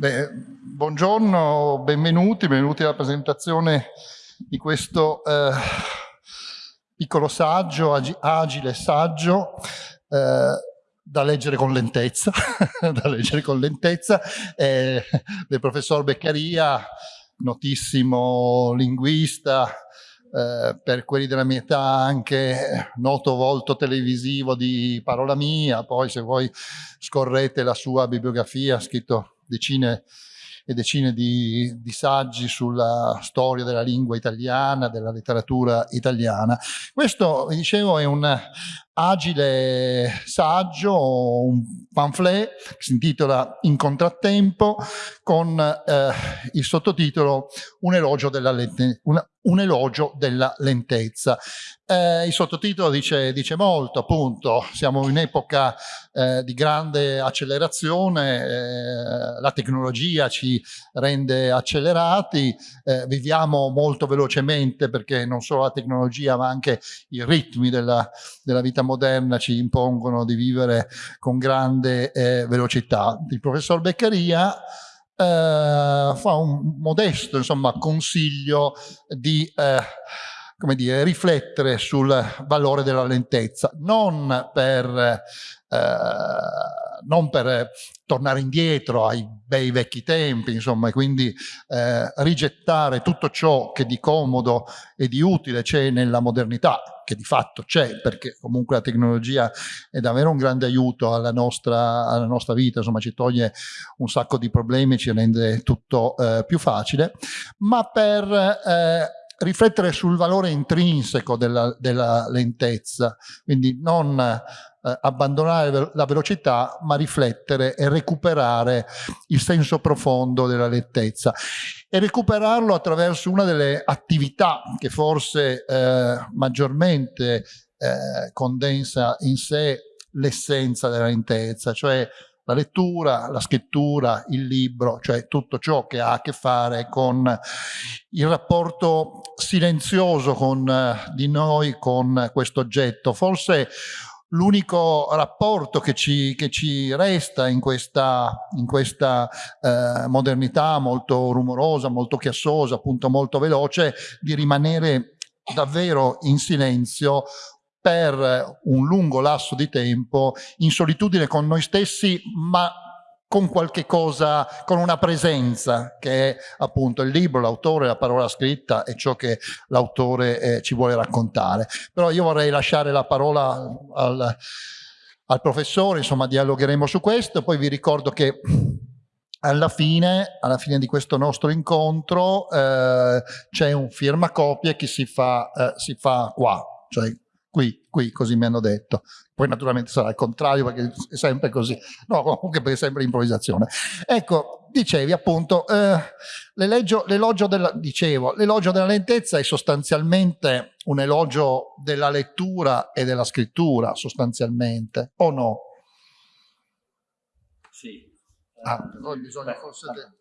Beh, buongiorno, benvenuti, benvenuti alla presentazione di questo eh, piccolo saggio, ag agile saggio, eh, da leggere con lentezza, da leggere con lentezza, eh, del professor Beccaria, notissimo linguista, eh, per quelli della mia età anche noto volto televisivo di Parola Mia, poi se voi scorrete la sua bibliografia, ha scritto decine e decine di, di, saggi sulla storia della lingua italiana, della letteratura italiana. Questo, vi dicevo, è un agile saggio, un pamphlet che si intitola In contrattempo con eh, il sottotitolo Un elogio della, una, un elogio della lentezza. Eh, il sottotitolo dice, dice, molto, appunto, siamo in epoca eh, di grande accelerazione, eh, la tecnologia ci rende accelerati, eh, viviamo molto velocemente perché non solo la tecnologia ma anche i ritmi della, della vita moderna ci impongono di vivere con grande eh, velocità. Il professor Beccaria fa un modesto insomma, consiglio di eh, come dire, riflettere sul valore della lentezza, non per, eh, non per tornare indietro ai bei vecchi tempi, insomma, e quindi eh, rigettare tutto ciò che di comodo e di utile c'è nella modernità, che di fatto c'è, perché comunque la tecnologia è davvero un grande aiuto alla nostra, alla nostra vita, insomma ci toglie un sacco di problemi, ci rende tutto eh, più facile, ma per eh, riflettere sul valore intrinseco della, della lentezza, quindi non eh, abbandonare la velocità, ma riflettere e recuperare il senso profondo della lentezza e recuperarlo attraverso una delle attività che forse eh, maggiormente eh, condensa in sé l'essenza della lentezza, cioè la lettura, la scrittura, il libro, cioè tutto ciò che ha a che fare con il rapporto silenzioso con, di noi con questo oggetto. Forse l'unico rapporto che ci, che ci, resta in questa, in questa eh, modernità molto rumorosa, molto chiassosa, appunto molto veloce, di rimanere davvero in silenzio per un lungo lasso di tempo in solitudine con noi stessi, ma con qualche cosa, con una presenza che è appunto il libro, l'autore, la parola scritta e ciò che l'autore eh, ci vuole raccontare. Però io vorrei lasciare la parola al, al professore, insomma dialogheremo su questo, poi vi ricordo che alla fine, alla fine di questo nostro incontro eh, c'è un firmacopie che si fa, eh, si fa qua, cioè qui, qui, così mi hanno detto. Poi naturalmente sarà il contrario perché è sempre così, no comunque perché è sempre improvvisazione. Ecco, dicevi appunto, eh, l'elogio della, dicevo, l'elogio della lentezza è sostanzialmente un elogio della lettura e della scrittura, sostanzialmente, o no? Sì. Ah, poi bisogna forse, de,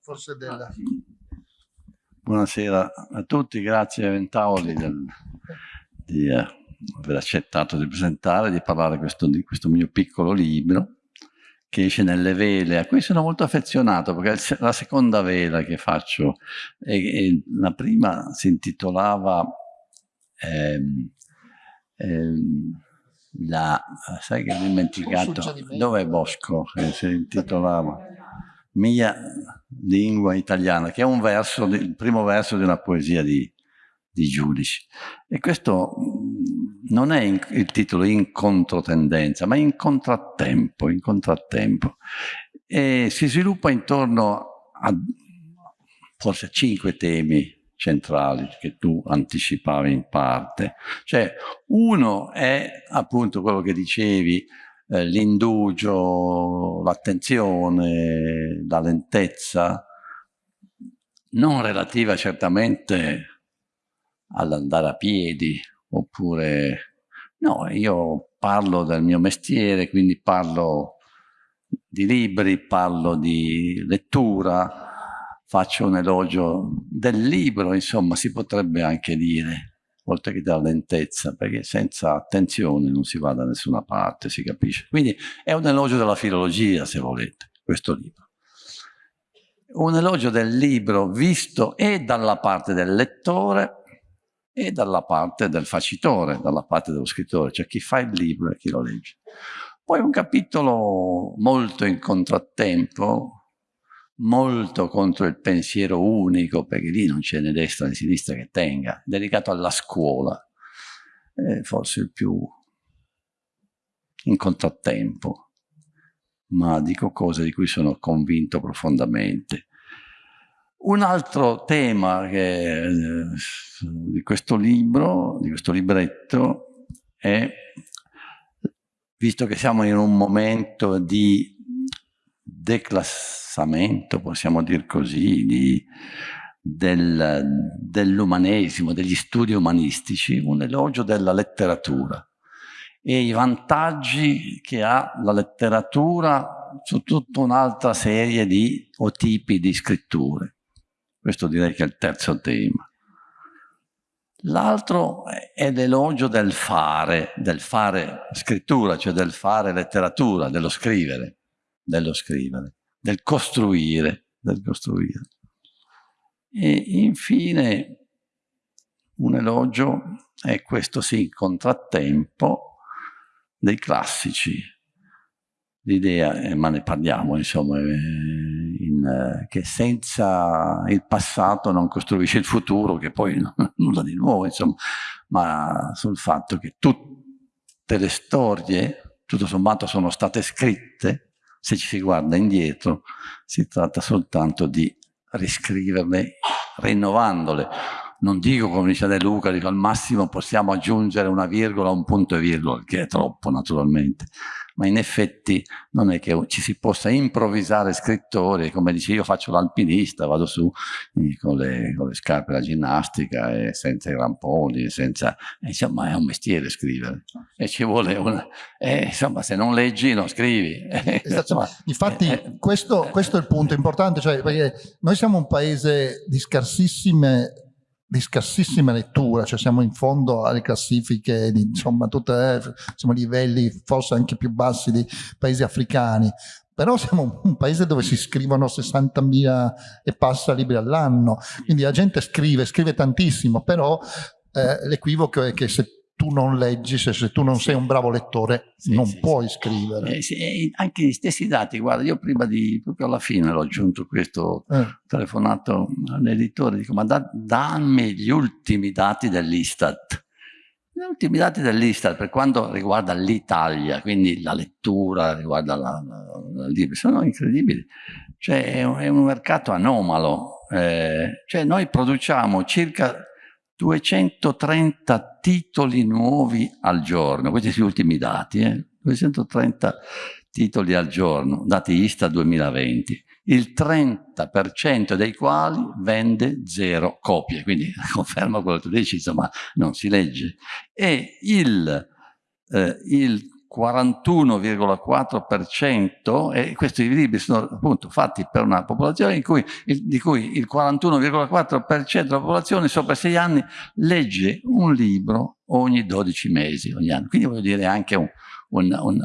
forse della... Buonasera a tutti, grazie a Ventaoli del di eh, aver accettato di presentare, di parlare questo, di questo mio piccolo libro che esce nelle vele, a cui sono molto affezionato perché è la seconda vela che faccio. E, e la prima si intitolava ehm, ehm, la, sai che ho dimenticato, dov'è Bosco? Che si intitolava Mia lingua italiana, che è un verso, il primo verso di una poesia di, di giudici. E questo mm, non è in, il titolo in controtendenza, ma in contrattempo, in contrattempo. E si sviluppa intorno a forse cinque temi centrali che tu anticipavi in parte. Cioè, uno è appunto quello che dicevi, eh, l'indugio, l'attenzione, la lentezza, non relativa certamente all'andare a piedi, oppure no, io parlo del mio mestiere, quindi parlo di libri, parlo di lettura, faccio un elogio del libro, insomma si potrebbe anche dire, oltre che della lentezza, perché senza attenzione non si va da nessuna parte, si capisce. Quindi è un elogio della filologia, se volete, questo libro. un elogio del libro visto e dalla parte del lettore e dalla parte del facitore, dalla parte dello scrittore, cioè chi fa il libro e chi lo legge. Poi un capitolo molto in contrattempo, molto contro il pensiero unico, perché lì non c'è né destra né sinistra che tenga, dedicato alla scuola, è forse il più in contrattempo, ma dico cose di cui sono convinto profondamente. Un altro tema che, eh, di questo libro, di questo libretto, è, visto che siamo in un momento di declassamento, possiamo dire così, del, dell'umanesimo, degli studi umanistici, un elogio della letteratura e i vantaggi che ha la letteratura su tutta un'altra serie di o tipi di scritture. Questo direi che è il terzo tema. L'altro è l'elogio del fare, del fare scrittura, cioè del fare letteratura, dello scrivere, dello scrivere, del costruire, del costruire. E infine un elogio è questo sì, contrattempo dei classici. L'idea, eh, ma ne parliamo insomma, eh, in, eh, che senza il passato non costruisce il futuro, che poi nulla di nuovo, insomma, ma sul fatto che tutte le storie, tutto sommato, sono state scritte, se ci si guarda indietro, si tratta soltanto di riscriverle, rinnovandole. Non dico, come dice De Luca, dico al massimo possiamo aggiungere una virgola, un punto e virgola, che è troppo naturalmente, ma in effetti non è che ci si possa improvvisare scrittori, come dice io faccio l'alpinista, vado su con le, con le, scarpe da ginnastica e senza i ramponi, senza, insomma è un mestiere scrivere e ci vuole una, eh, insomma se non leggi non scrivi. Esatto. Infatti eh, questo, questo, è il punto importante, cioè, perché noi siamo un paese di scarsissime di scarsissima lettura, cioè siamo in fondo alle classifiche, di, insomma, tutte, eh, siamo a livelli forse anche più bassi dei paesi africani, però siamo un paese dove si scrivono 60.000 e passa libri all'anno, quindi la gente scrive, scrive tantissimo, però eh, l'equivoco è che se tu non leggi, se, se tu non sei un bravo lettore, sì, non sì, puoi sì. scrivere. Eh, sì, anche gli stessi dati, guarda, io prima di, proprio alla fine l'ho aggiunto questo, eh. telefonato all'editore, dico, ma da, dammi gli ultimi dati dell'Istat. Gli ultimi dati dell'Istat per quanto riguarda l'Italia, quindi la lettura, riguarda la, la, la, sono incredibili. Cioè è un, è un mercato anomalo. Eh, cioè noi produciamo circa 230 titoli nuovi al giorno, questi sono gli ultimi dati, eh? 230 titoli al giorno, dati ISTA 2020, il 30% dei quali vende zero copie, quindi conferma quello che tu dici, insomma non si legge. E il, eh, il 41,4% e questi libri sono appunto fatti per una popolazione cui, di cui il 41,4% della popolazione sopra i 6 anni legge un libro ogni 12 mesi, ogni anno. Quindi voglio dire anche un, un, un,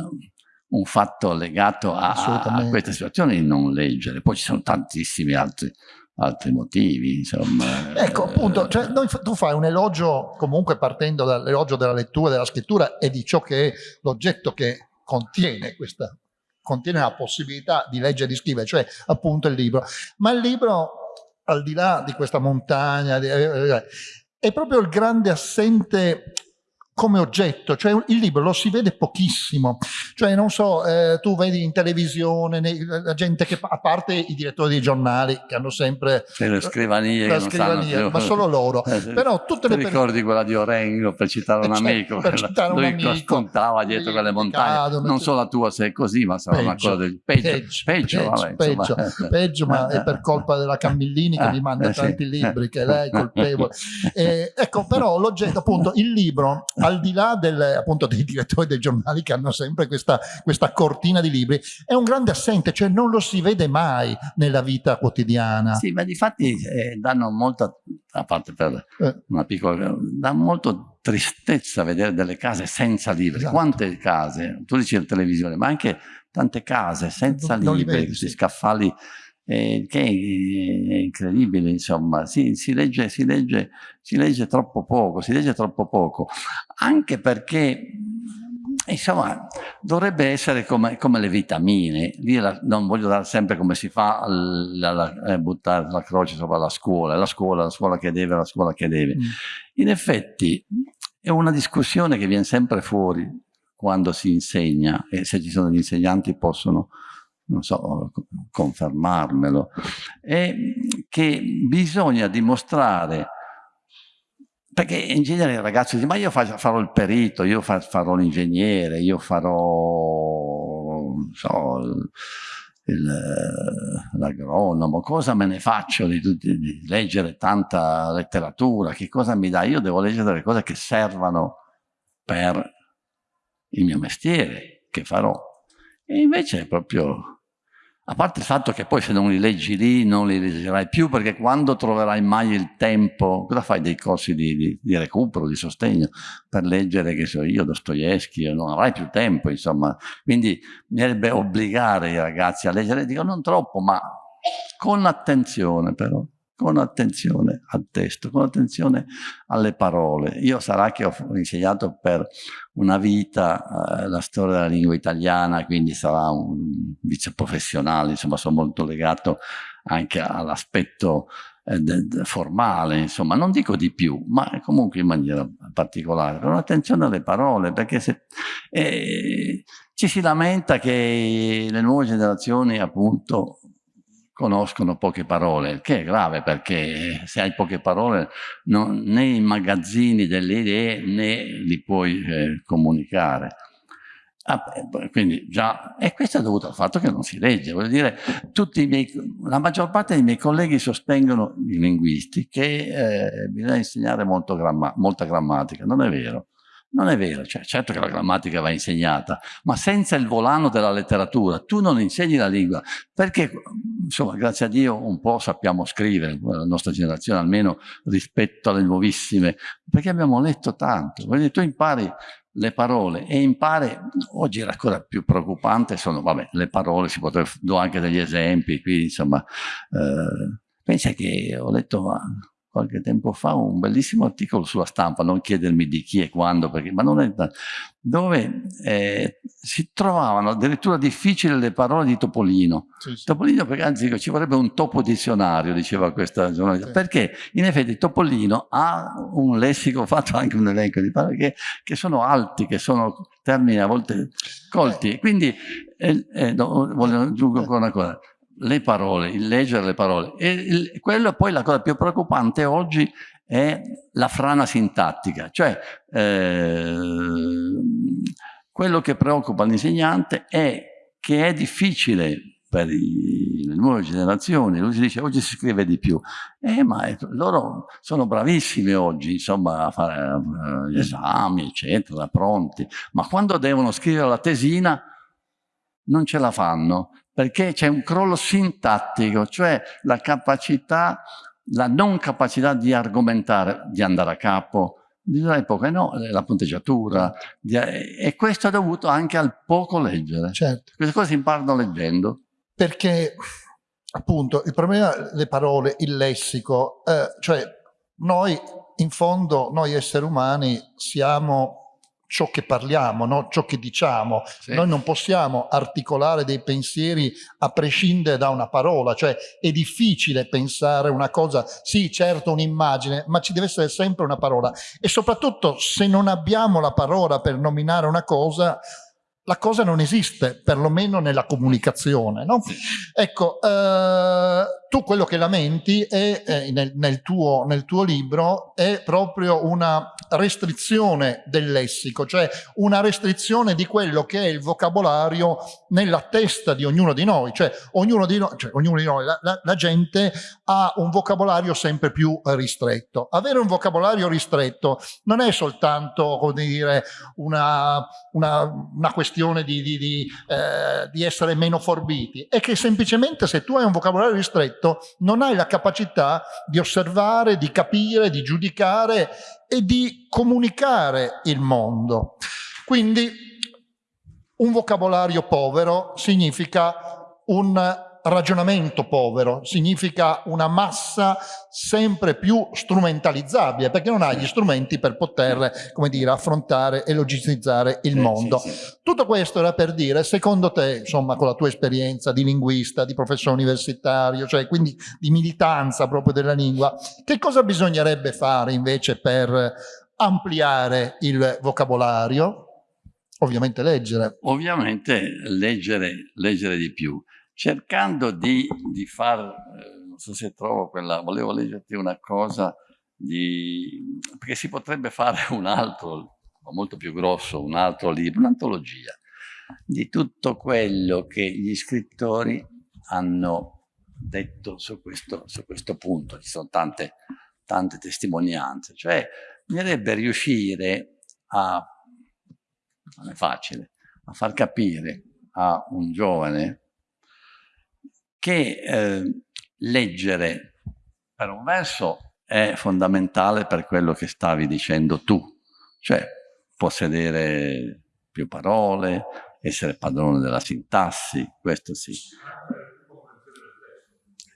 un fatto legato a, a, questa situazione di non leggere. Poi ci sono tantissimi altri altri motivi, insomma. Ecco, appunto, cioè, noi, tu fai un elogio comunque partendo dall'elogio della lettura, della scrittura e di ciò che è l'oggetto che contiene questa, contiene la possibilità di leggere e di scrivere, cioè appunto il libro. Ma il libro, al di là di questa montagna, eh, eh, è proprio il grande assente come oggetto, cioè il libro lo si vede pochissimo, cioè non so, eh, tu vedi in televisione nei, la gente che, a parte i direttori dei giornali che hanno sempre le scrivanie, la scrivania, ma solo loro, eh, però tutte le ricordi quella di Orengo per citare un eh, amico, per citare un amico, raccontava dietro quelle montagne, cadono, non solo la tua se è così, ma sarà una cosa del peggio, peggio, peggio, vabbè, peggio, peggio, ma è per colpa della Cammillini che mi manda eh, tanti libri, che lei è colpevole. Eh, ecco, però l'oggetto, appunto, il libro al di là del, appunto, dei direttori dei giornali che hanno sempre questa, questa cortina di libri, è un grande assente, cioè non lo si vede mai nella vita quotidiana. Sì, ma di fatti eh, danno molta, a parte per eh. una piccola, dà molto tristezza vedere delle case senza libri. Esatto. Quante case, tu dici la televisione, ma anche tante case senza non libri, questi sì. scaffali eh, che è incredibile, insomma, si, si, legge, si, legge, si legge troppo poco, si legge troppo poco, anche perché insomma, dovrebbe essere come, come le vitamine. La, non voglio dare sempre come si fa a buttare la croce sopra la scuola, la scuola, la scuola che deve, la scuola che deve. Mm. In effetti è una discussione che viene sempre fuori quando si insegna e se ci sono gli insegnanti possono non so, confermarmelo, è che bisogna dimostrare perché in genere il ragazzo dice ma io farò il perito, io farò l'ingegnere, io farò so, l'agronomo, cosa me ne faccio di, di, di, leggere tanta letteratura, che cosa mi dà? Io devo leggere delle cose che servano per il mio mestiere, che farò. E invece è proprio a parte il fatto che poi se non li leggi lì non li leggerai più perché quando troverai mai il tempo, cosa fai dei corsi di, di, di recupero, di sostegno per leggere, che so io, Dostoevsky, non avrai più tempo insomma. Quindi bisognerebbe obbligare i ragazzi a leggere, dico non troppo ma con attenzione però con attenzione al testo, con attenzione alle parole. Io sarà che ho insegnato per una vita eh, la storia della lingua italiana, quindi sarà un vice professionale, insomma sono molto legato anche all'aspetto eh, formale, insomma, non dico di più, ma comunque in maniera particolare, con attenzione alle parole, perché se, eh, ci si lamenta che le nuove generazioni appunto conoscono poche parole, che è grave perché se hai poche parole non, né i magazzini delle idee né li puoi eh, comunicare. Ah, quindi già, e questo è dovuto al fatto che non si legge, voglio dire, miei, la maggior parte dei miei colleghi sostengono, i linguisti, che eh, bisogna insegnare gramma, molta grammatica, non è vero. Non è vero, cioè, certo che la grammatica va insegnata, ma senza il volano della letteratura tu non insegni la lingua, perché insomma grazie a Dio un po' sappiamo scrivere, la nostra generazione almeno rispetto alle nuovissime, perché abbiamo letto tanto, quindi tu impari le parole e impari, oggi era ancora più preoccupante, sono vabbè, le parole, si potrebbe, do anche degli esempi qui, insomma, eh, pensa che ho letto qualche tempo fa un bellissimo articolo sulla stampa, non chiedermi di chi e quando, perché, ma non è dove eh, si trovavano addirittura difficili le parole di Topolino. Sì, sì. Topolino, perché anzi ci vorrebbe un topo dizionario, diceva questa giornalista, sì. perché in effetti Topolino ha un lessico, fatto anche un elenco di parole che, che sono alti, che sono termini a volte colti. Eh. Quindi, eh, eh, no, voglio aggiungere ancora una cosa, le parole, il leggere le parole. E il, quello poi la cosa più preoccupante oggi è la frana sintattica, cioè eh, quello che preoccupa l'insegnante è che è difficile per i, le nuove generazioni, lui si dice oggi si scrive di più, eh, ma è, loro sono bravissimi oggi insomma a fare uh, gli esami eccetera, pronti, ma quando devono scrivere la tesina non ce la fanno perché c'è un crollo sintattico, cioè la capacità, la non capacità di argomentare, di andare a capo, dell'epoca, no, la punteggiatura, di, e questo è dovuto anche al poco leggere. Certo. Queste cose si imparano leggendo. Perché, appunto, il problema le parole, il lessico, eh, cioè noi, in fondo, noi esseri umani siamo ciò che parliamo, no? ciò che diciamo. Sì. Noi non possiamo articolare dei pensieri a prescindere da una parola, cioè è difficile pensare una cosa, sì certo un'immagine, ma ci deve essere sempre una parola e soprattutto se non abbiamo la parola per nominare una cosa, la cosa non esiste, perlomeno nella comunicazione. No? Ecco, eh, tu quello che lamenti è, eh, nel, nel, tuo, nel tuo libro è proprio una restrizione del lessico, cioè una restrizione di quello che è il vocabolario nella testa di ognuno di noi, cioè ognuno di noi, cioè ognuno di noi la, la, la, gente ha un vocabolario sempre più ristretto. Avere un vocabolario ristretto non è soltanto, come dire, una, una, una questione di, di, di, eh, di essere meno forbiti, è che semplicemente se tu hai un vocabolario ristretto non hai la capacità di osservare, di capire, di giudicare e di comunicare il mondo. Quindi un vocabolario povero significa un ragionamento povero, significa una massa sempre più strumentalizzabile, perché non ha gli strumenti per poter, come dire, affrontare e logistizzare il mondo. Sì, sì. Tutto questo era per dire, secondo te, insomma, con la tua esperienza di linguista, di professore universitario, cioè quindi di militanza proprio della lingua, che cosa bisognerebbe fare invece per ampliare il vocabolario? Ovviamente leggere. Ovviamente leggere, leggere di più cercando di, di far, eh, non so se trovo quella, volevo leggerti una cosa, di, perché si potrebbe fare un altro, molto più grosso, un altro libro, un'antologia, di tutto quello che gli scrittori hanno detto su questo, su questo punto, ci sono tante, tante testimonianze, cioè bisognerebbe riuscire a, non è facile, a far capire a un giovane che eh, leggere per un verso è fondamentale per quello che stavi dicendo tu, cioè possedere più parole, essere padrone della sintassi, questo sì.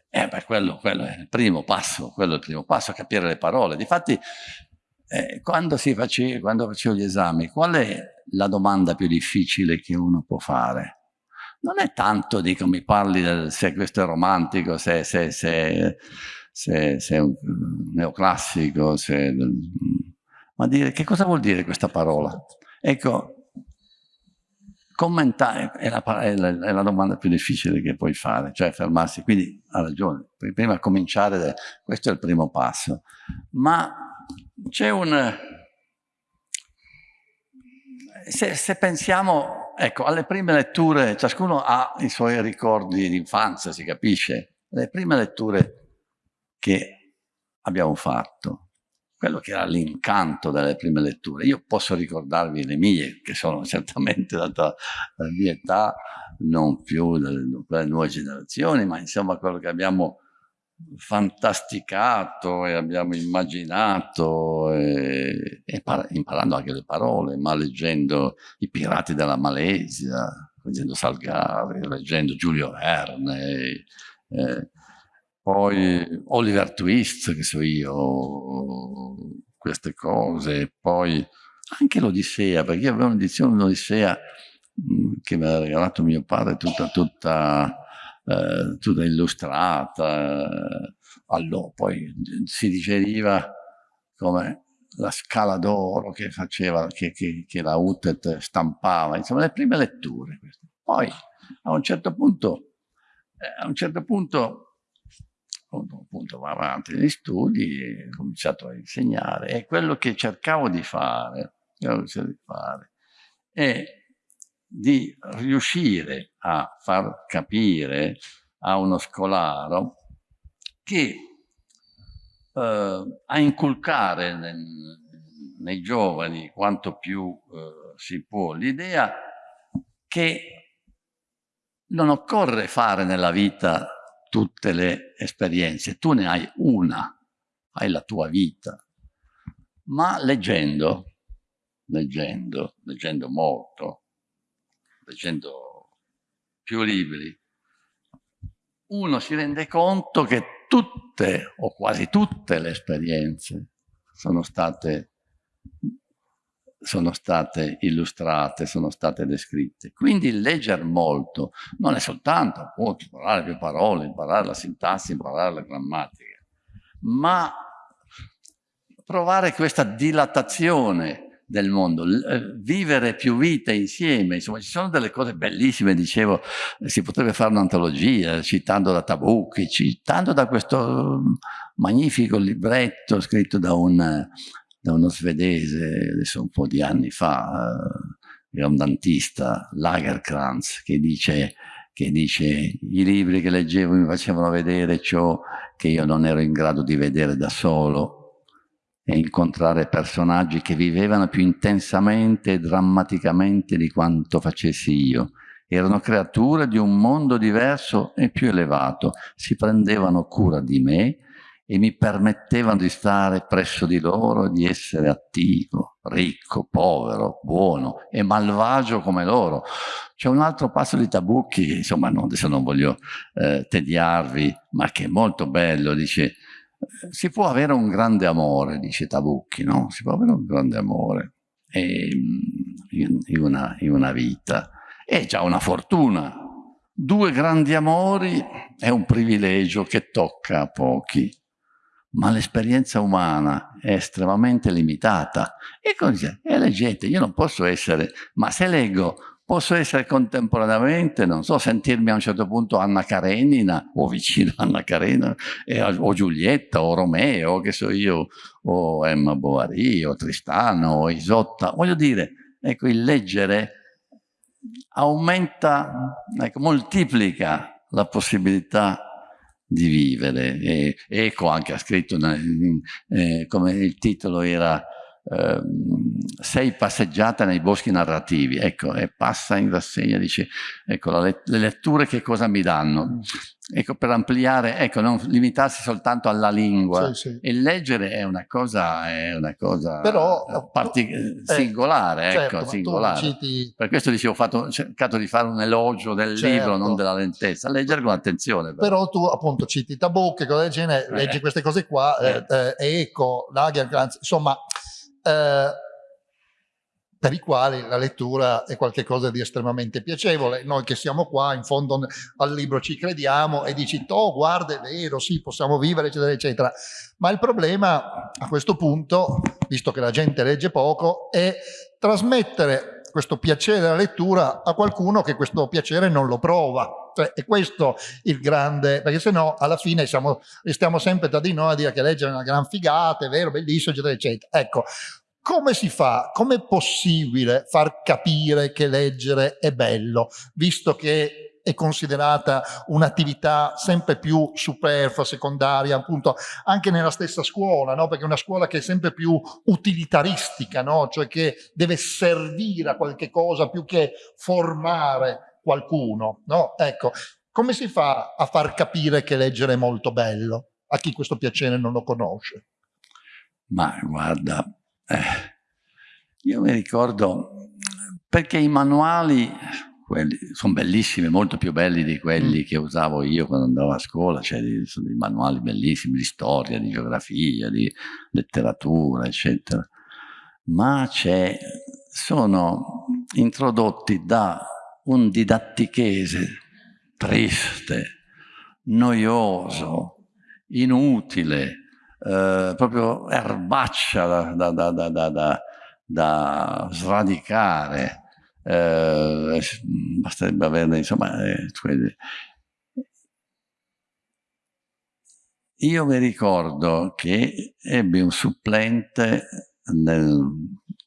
Eh, beh, quello, quello, è il primo passo, quello è il primo passo, capire le parole. Difatti, eh, quando, si face, quando facevo gli esami, qual è la domanda più difficile che uno può fare? Non è tanto, dico, mi parli del, se questo è romantico, se, se, se, se, se è un neoclassico, se, ma dire che cosa vuol dire questa parola? Ecco, commentare è la, è, la, è la, domanda più difficile che puoi fare, cioè fermarsi, quindi ha ragione, prima cominciare, questo è il primo passo, ma c'è un... Se, se pensiamo ecco, alle prime letture, ciascuno ha i suoi ricordi di infanzia, si capisce. Le prime letture che abbiamo fatto, quello che era l'incanto delle prime letture. Io posso ricordarvi le mie, che sono certamente data la mia età, non più delle nuove generazioni, ma insomma quello che abbiamo fantasticato e abbiamo immaginato, e, e imparando anche le parole, ma leggendo I pirati della Malesia, leggendo Salgari, leggendo Giulio Verne, eh, poi Oliver Twist, che so io, queste cose, poi anche l'Odissea, perché io avevo un'edizione dell'Odissea che mi ha regalato mio padre tutta, tutta eh, tutta illustrata, eh, allora poi si digeriva come la scala d'oro che faceva, che, che, che, la UTET stampava, insomma le prime letture. Poi a un certo punto, eh, a un certo punto, appunto va avanti negli studi, ho cominciato a insegnare. E quello che cercavo di fare, cercavo di fare. È di riuscire a far capire a uno scolaro che eh, a inculcare nel, nei giovani quanto più eh, si può l'idea che non occorre fare nella vita tutte le esperienze, tu ne hai una, hai la tua vita, ma leggendo, leggendo, leggendo molto, leggendo più libri, uno si rende conto che tutte o quasi tutte le esperienze sono state, sono state illustrate, sono state descritte. Quindi leggere molto non è soltanto appunto, imparare più parole, imparare la sintassi, imparare la grammatica, ma provare questa dilatazione del mondo, eh, vivere più vite insieme, insomma ci sono delle cose bellissime, dicevo, si potrebbe fare un'antologia citando da Tabucchi, citando da questo magnifico libretto scritto da, un, da uno svedese, adesso un po' di anni fa, eh, era un dantista, Lagerkrantz, che dice, che dice i libri che leggevo mi facevano vedere ciò che io non ero in grado di vedere da solo, e incontrare personaggi che vivevano più intensamente e drammaticamente di quanto facessi io. Erano creature di un mondo diverso e più elevato, si prendevano cura di me e mi permettevano di stare presso di loro, di essere attivo, ricco, povero, buono e malvagio come loro. C'è un altro passo di Tabucchi, insomma no, adesso non voglio eh, tediarvi, ma che è molto bello, dice si può avere un grande amore, dice Tabucchi, no? Si può avere un grande amore e, in, in, una, in una vita. È già una fortuna. Due grandi amori è un privilegio che tocca a pochi ma l'esperienza umana è estremamente limitata. E così, e leggete, io non posso essere, ma se leggo, posso essere contemporaneamente, non so, sentirmi a un certo punto Anna Karenina, o vicino Anna Karenina, o Giulietta, o Romeo, che so io, o Emma Bovary, o Tristano, o Isotta. Voglio dire, ecco, il leggere aumenta, ecco, moltiplica la possibilità di vivere. E Eco anche ha scritto, eh, come il titolo era eh, Sei passeggiata nei boschi narrativi, ecco, e passa in rassegna, dice, ecco, le, le letture che cosa mi danno? Ecco, per ampliare, ecco, non limitarsi soltanto alla lingua. Sì, sì. Il leggere è una cosa, è una cosa Però, partic- eh, singolare, certo, ecco, singolare. Citi... Per questo dicevo, ho, fatto, ho, cercato di fare un elogio del certo. libro, non della lentezza. Leggere con attenzione. Però, però tu, appunto, citi Tabocche, cose del genere, eh. leggi queste cose qua, eh. eh, eh Eco, Lagerkrantz, insomma... Eh, per i quali la lettura è qualcosa di estremamente piacevole. Noi che siamo qua, in fondo al libro ci crediamo e dici, oh guarda è vero, sì, possiamo vivere, eccetera, eccetera. Ma il problema a questo punto, visto che la gente legge poco, è trasmettere questo piacere della lettura a qualcuno che questo piacere non lo prova. Cioè, è questo il grande, perché se no alla fine siamo, restiamo sempre tra di noi a dire che leggere è una gran figata, è vero, bellissimo, eccetera, eccetera. Ecco, come si fa, come è possibile far capire che leggere è bello, visto che è considerata un'attività sempre più superflua, secondaria, appunto anche nella stessa scuola, no? perché è una scuola che è sempre più utilitaristica, no? cioè che deve servire a qualche cosa più che formare qualcuno. No? Ecco, come si fa a far capire che leggere è molto bello a chi questo piacere non lo conosce? Ma guarda, eh, io mi ricordo, perché i manuali sono bellissimi, molto più belli di quelli mm. che usavo io quando andavo a scuola, cioè sono dei manuali bellissimi di storia, di geografia, di letteratura, eccetera. Ma sono introdotti da un didattichese triste, noioso, inutile, eh, proprio erbaccia da, da, da, da sradicare. Eh, basterebbe averne, insomma, eh, io mi ricordo che ebbi un supplente nel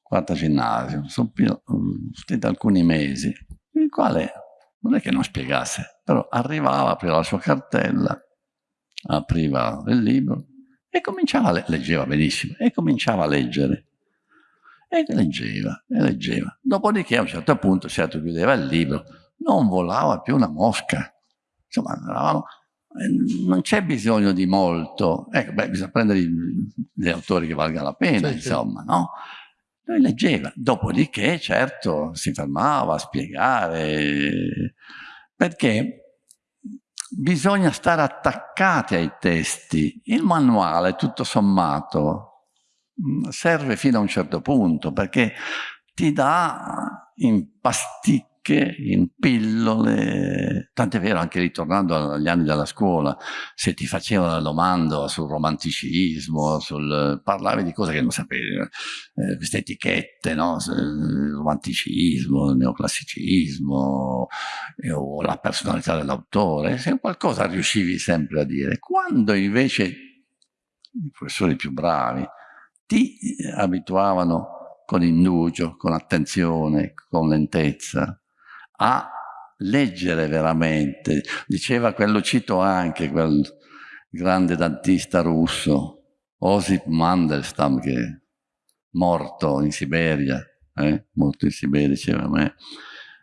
quarto ginnasio, supplente alcuni mesi, il quale non è che non spiegasse, però arrivava, apriva la sua cartella, apriva il libro, e cominciava, a leggeva benissimo, e cominciava a leggere. E leggeva, e leggeva. Dopodiché a un certo punto, certo chiudeva il libro, non volava più una mosca. Insomma, eravamo, eh, non c'è bisogno di molto. Ecco, beh, bisogna prendere gli autori che valgano la pena, sì, insomma, sì. no? Lui leggeva, dopodiché, certo, si fermava a spiegare, perché bisogna stare attaccati ai testi. Il manuale, tutto sommato, mm, serve fino a un certo punto perché ti dà in ricche in pillole, tant'è vero anche ritornando agli anni della scuola, se ti facevano la domanda sul romanticismo, sul, parlavi di cose che non sapevi, eh, queste etichette, no? romanticismo, neoclassicismo, eh, o la personalità dell'autore, se qualcosa riuscivi sempre a dire. Quando invece i professori più bravi ti abituavano con indugio, con attenzione, con lentezza, a leggere veramente. Diceva quello, cito anche quel grande dantista russo, Osip Mandelstam, che è morto in Siberia, eh? morto in Siberia, diceva a me,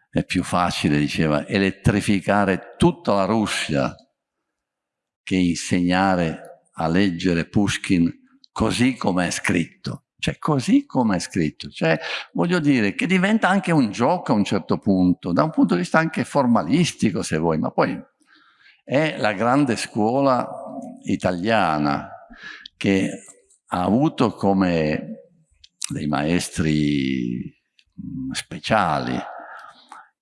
è più facile, diceva, elettrificare tutta la Russia che insegnare a leggere Pushkin così come è scritto, cioè così come è scritto, cioè voglio dire che diventa anche un gioco a un certo punto, da un punto di vista anche formalistico se vuoi, ma poi è la grande scuola italiana che ha avuto come dei maestri speciali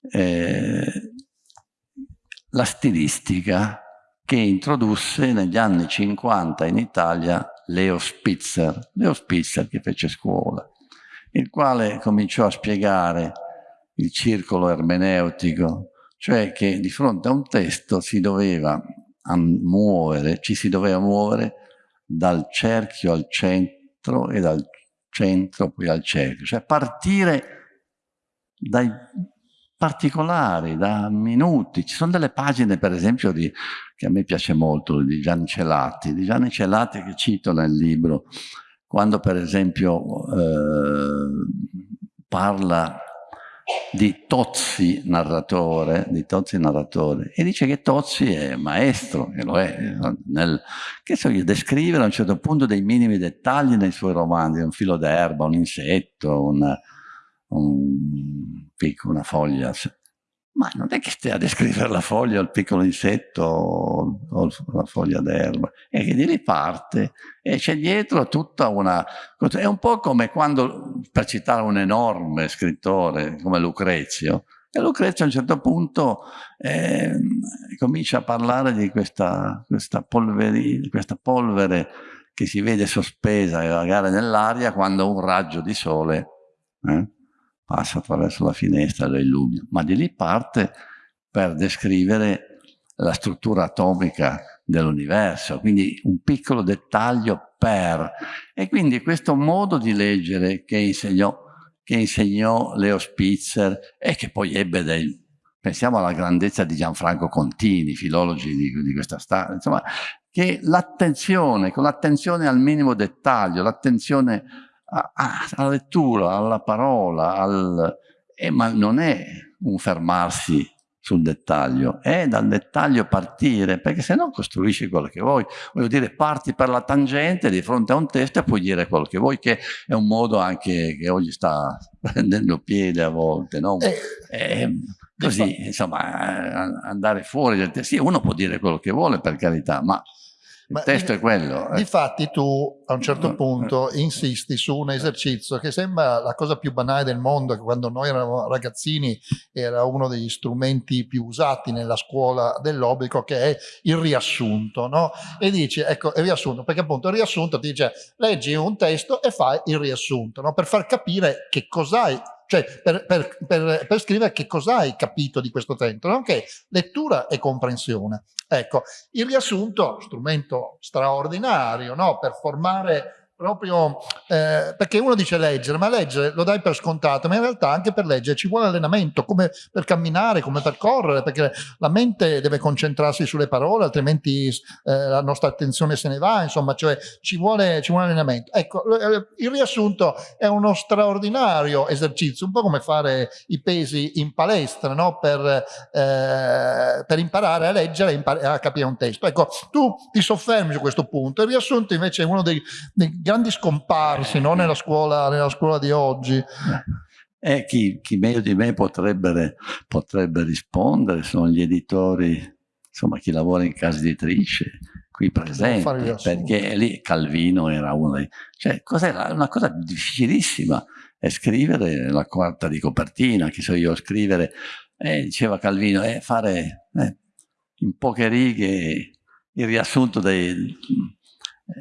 eh, la stilistica che introdusse negli anni 50 in Italia Leo Spitzer, Leo Spitzer che fece scuola, il quale cominciò a spiegare il circolo ermeneutico, cioè che di fronte a un testo si doveva muovere, ci si doveva muovere dal cerchio al centro e dal centro poi al cerchio, cioè partire dai particolari, da minuti. Ci sono delle pagine, per esempio, di, che a me piace molto, di Gianni Celati, di Gianni Celati che cito nel libro, quando per esempio eh, parla di Tozzi narratore, di Tozzi narratore, e dice che Tozzi è maestro, e lo è, nel, che so io, descrivere a un certo punto dei minimi dettagli nei suoi romanzi, un filo d'erba, un insetto, una, un picco, una foglia. Ma non è che stia a descrivere la foglia, il piccolo insetto o la foglia d'erba, è che di lì parte e c'è dietro tutta una... È un po' come quando, per citare un enorme scrittore come Lucrezio, e Lucrezio a un certo punto eh, comincia a parlare di questa, questa, polveri, questa polvere che si vede sospesa e vagare nell'aria quando un raggio di sole eh, passa attraverso la finestra lo illumina, ma di lì parte per descrivere la struttura atomica dell'universo, quindi un piccolo dettaglio per. E quindi questo modo di leggere che insegnò, che insegnò Leo Spitzer e che poi ebbe dei... Pensiamo alla grandezza di Gianfranco Contini, filologi di, di questa storia, insomma, che l'attenzione, con l'attenzione al minimo dettaglio, l'attenzione alla lettura, alla parola, al, eh, ma non è un fermarsi sul dettaglio, è dal dettaglio partire, perché se no costruisci quello che vuoi. Voglio dire, parti per la tangente di fronte a un testo e puoi dire quello che vuoi, che è un modo anche che oggi sta prendendo piede a volte, no? Eh, eh, così, insomma, andare fuori del testo. Sì, uno può dire quello che vuole, per carità, ma il testo è quello. Eh. Difatti tu a un certo punto insisti su un esercizio che sembra la cosa più banale del mondo, che quando noi eravamo ragazzini era uno degli strumenti più usati nella scuola dell'obbligo, che è il riassunto. No? E dici, ecco, il riassunto, perché appunto il riassunto ti dice leggi un testo e fai il riassunto, no? per far capire che cos'hai cioè per, per, per, per scrivere che cosa hai capito di questo testo, nonché lettura e comprensione. Ecco, il riassunto, strumento straordinario no? per formare proprio eh, perché uno dice leggere, ma leggere lo dai per scontato, ma in realtà anche per leggere ci vuole allenamento, come per camminare, come per correre, perché la mente deve concentrarsi sulle parole, altrimenti eh, la nostra attenzione se ne va, insomma, cioè ci vuole, ci vuole allenamento. Ecco, il riassunto è uno straordinario esercizio, un po' come fare i pesi in palestra, no? per, eh, per imparare a leggere e impar a capire un testo. Ecco, tu ti soffermi su questo punto, il riassunto invece è uno dei, dei grandi scomparsi no? nella, scuola, nella, scuola, di oggi. Eh, chi, chi, meglio di me potrebbe, potrebbe, rispondere sono gli editori, insomma chi lavora in casa editrice, qui presenti, perché lì Calvino era uno dei... Cioè, cos'era? Una cosa difficilissima è scrivere la quarta di copertina, che so io, scrivere, eh, diceva Calvino, è fare eh, in poche righe il riassunto dei,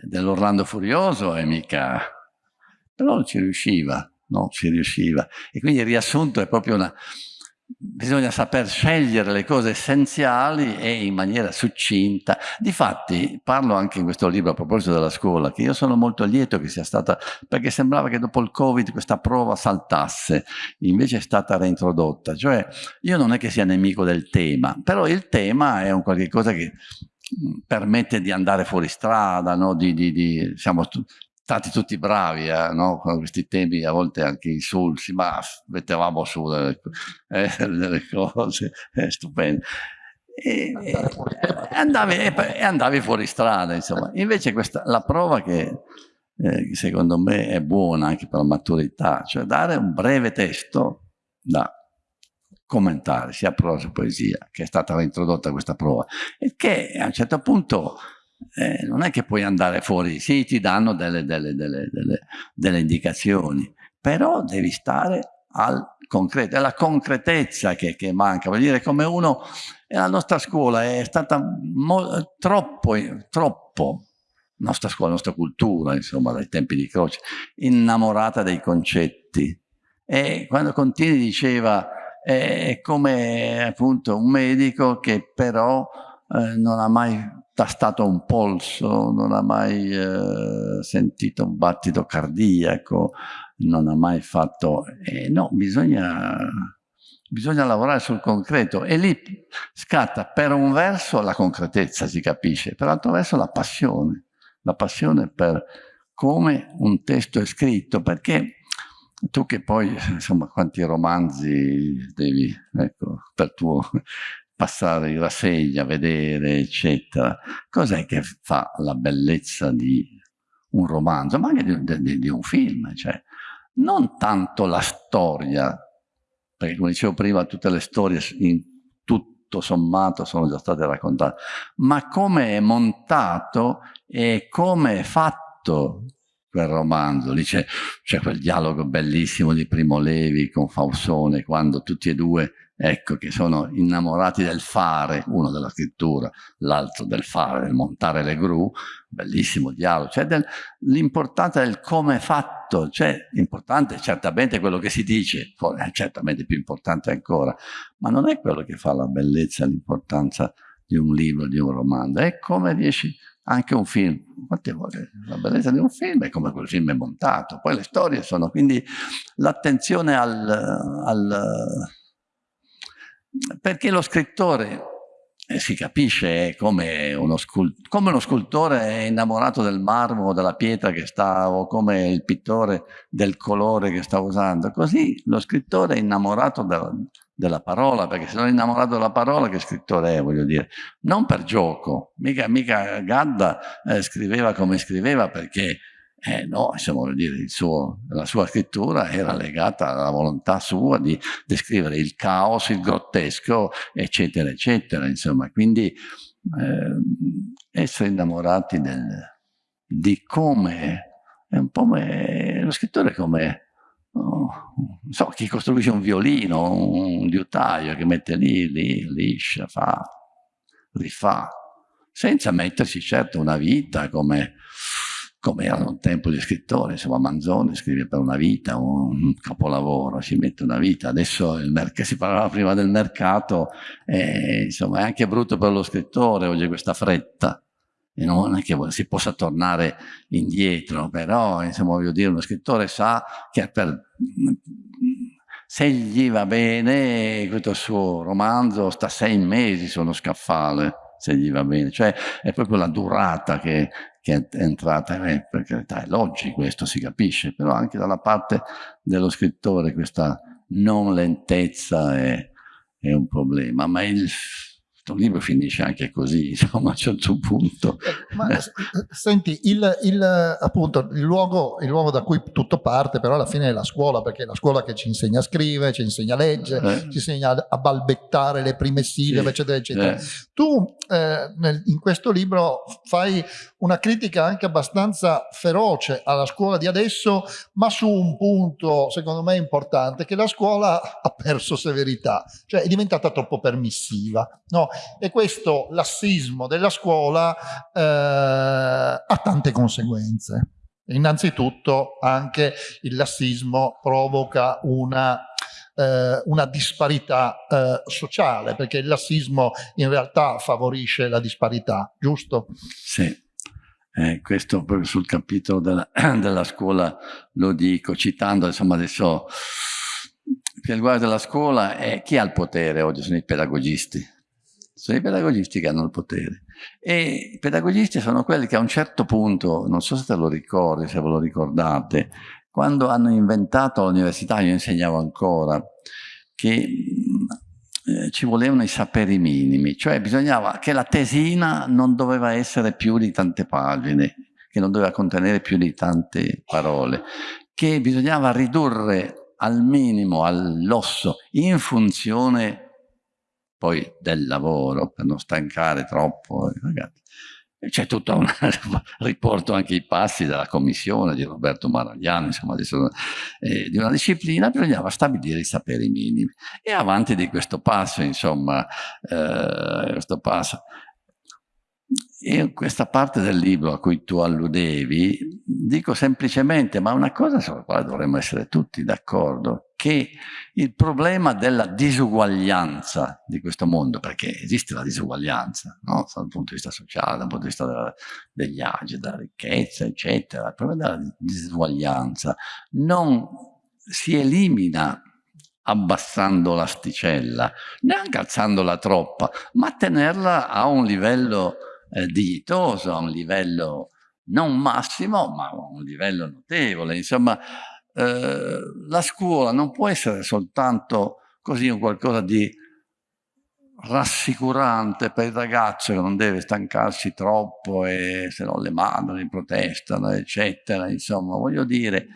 dell'Orlando Furioso e mica... però non ci riusciva, non ci riusciva. E quindi il riassunto è proprio una... Bisogna saper scegliere le cose essenziali e in maniera succinta. Difatti, parlo anche in questo libro a proposito della scuola, che io sono molto lieto che sia stata, perché sembrava che dopo il Covid questa prova saltasse, invece è stata reintrodotta. Cioè, io non è che sia nemico del tema, però il tema è un qualche cosa che permette di andare fuori strada, no? di, di, di, siamo stati tutti bravi eh, no? con questi temi, a volte anche insulsi, ma mettevamo su delle, eh, delle cose eh, stupende. e, e, andavi, e, andavi, fuori strada, insomma. Invece questa, la prova che eh, secondo me è buona anche per la maturità, cioè dare un breve testo da commentare, sia prosa che poesia, che è stata reintrodotta questa prova, e che a un certo punto eh, non è che puoi andare fuori, sì, ti danno delle, delle, delle, delle indicazioni, però devi stare al concreto, è la concretezza che, che manca, vuol dire come uno, la nostra scuola è stata troppo, troppo, nostra scuola, la nostra cultura, insomma, dai tempi di Croce, innamorata dei concetti. E quando Contini diceva, è come appunto un medico che però eh, non ha mai tastato un polso, non ha mai eh, sentito un battito cardiaco, non ha mai fatto... Eh, no, bisogna, bisogna lavorare sul concreto. E lì scatta per un verso la concretezza, si capisce, per l'altro verso la passione, la passione per come un testo è scritto, perché tu che poi, insomma, quanti romanzi devi, ecco, per tuo passare in rassegna, vedere, eccetera. Cos'è che fa la bellezza di un romanzo, ma anche di, di, di un film? Cioè, non tanto la storia, perché come dicevo prima tutte le storie in tutto sommato sono già state raccontate, ma come è montato e come è fatto quel romanzo. Lì c'è quel dialogo bellissimo di Primo Levi con Fausone, quando tutti e due ecco, che sono innamorati del fare, uno della scrittura, l'altro del fare, del montare le gru, bellissimo dialogo, cioè l'importanza del come è fatto, cioè importante certamente quello che si dice, è certamente più importante ancora, ma non è quello che fa la bellezza, l'importanza di un libro, di un romanzo, è come riesci anche un film, quante volte? La bellezza di un film è come quel film è montato, poi le storie sono, quindi l'attenzione al, al perché lo scrittore eh, si capisce come uno, come uno, scultore è innamorato del marmo o della pietra che sta o come il pittore del colore che sta usando. Così lo scrittore è innamorato della, della parola perché se non è innamorato della parola che scrittore è voglio dire non per gioco mica, mica Gadda eh, scriveva come scriveva perché eh no, insomma, vuol dire, suo, la sua scrittura era legata alla volontà sua di descrivere il caos, il grottesco, eccetera, eccetera, insomma. Quindi eh, essere innamorati del, di come, è un po' come, lo scrittore come, non so, chi costruisce un violino, un liutaio che mette lì, lì, liscia, fa, rifà, senza mettersi certo una vita come come erano un tempo gli scrittori, insomma Manzoni scrive per una vita, un capolavoro, ci mette una vita, adesso si parlava prima del mercato, e, insomma è anche brutto per lo scrittore oggi questa fretta, e non è che si possa tornare indietro, però insomma voglio dire, uno scrittore sa che per, se gli va bene questo suo romanzo sta sei mesi su uno scaffale, se gli va bene, cioè è proprio la durata che, che è entrata, eh, per carità è logico questo, si capisce, però anche dalla parte dello scrittore questa non lentezza è, è un problema, ma il questo libro finisce anche così, insomma, a un certo punto. Eh, ma senti, il, il, appunto, il luogo, il luogo, da cui tutto parte, però alla fine è la scuola, perché è la scuola che ci insegna a scrivere, ci insegna a leggere, eh. ci insegna a balbettare le prime sillabe, sì. eccetera, eccetera. Eh. Tu eh, nel, in questo libro fai una critica anche abbastanza feroce alla scuola di adesso, ma su un punto, secondo me, importante, che la scuola ha perso severità, cioè è diventata troppo permissiva. No? E questo lassismo della scuola eh, ha tante conseguenze. Innanzitutto anche il lassismo provoca una, eh, una disparità eh, sociale, perché il lassismo in realtà favorisce la disparità, giusto? Sì. Eh, questo proprio sul capitolo della, della, scuola lo dico, citando, insomma adesso, che riguarda la scuola, è chi ha il potere oggi? Sono i pedagogisti sono i pedagogisti che hanno il potere. E i pedagogisti sono quelli che a un certo punto, non so se te lo ricordi, se ve lo ricordate, quando hanno inventato l'università, io insegnavo ancora, che eh, ci volevano i saperi minimi, cioè bisognava che la tesina non doveva essere più di tante pagine, che non doveva contenere più di tante parole, che bisognava ridurre al minimo, all'osso, in funzione poi del lavoro, per non stancare troppo i ragazzi. C'è tutto un riporto anche i passi della commissione di Roberto Maragliano, insomma, eh, di una disciplina, bisognava stabilire i saperi minimi. E avanti di questo passo, insomma, eh, questo passo, in questa parte del libro a cui tu alludevi, dico semplicemente, ma una cosa sulla quale dovremmo essere tutti d'accordo, che il problema della disuguaglianza di questo mondo, perché esiste la disuguaglianza, no? dal punto di vista sociale, dal punto di vista della, degli agi, della ricchezza, eccetera, il problema della disuguaglianza non si elimina abbassando l'asticella, neanche alzandola troppa, ma tenerla a un livello eh, dignitoso, a un livello non massimo, ma a un livello notevole. Insomma, eh, la scuola non può essere soltanto così un qualcosa di rassicurante per il ragazzo che non deve stancarsi troppo e se no le madri protestano, eccetera. Insomma, voglio dire,